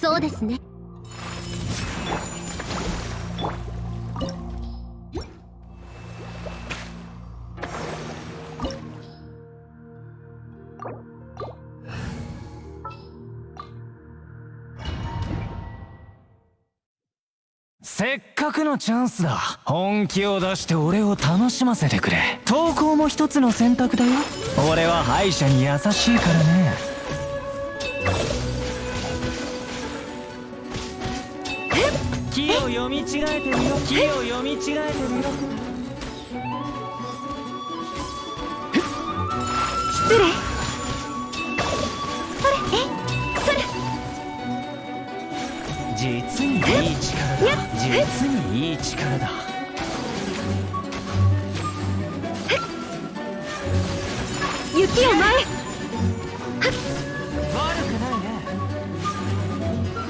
そうですね。せっかくのチャンスだ。本気を出して俺を楽しませてくれ。投稿も一つの選択だよ。俺は敗者に優しいからね。木を読み違えてみろ木を読み違えてみろ失礼それ？え？それ？実にいい力だ。実にいい力だ。雪を前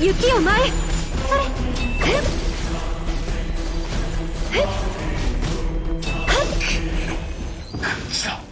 雪を前それええはっ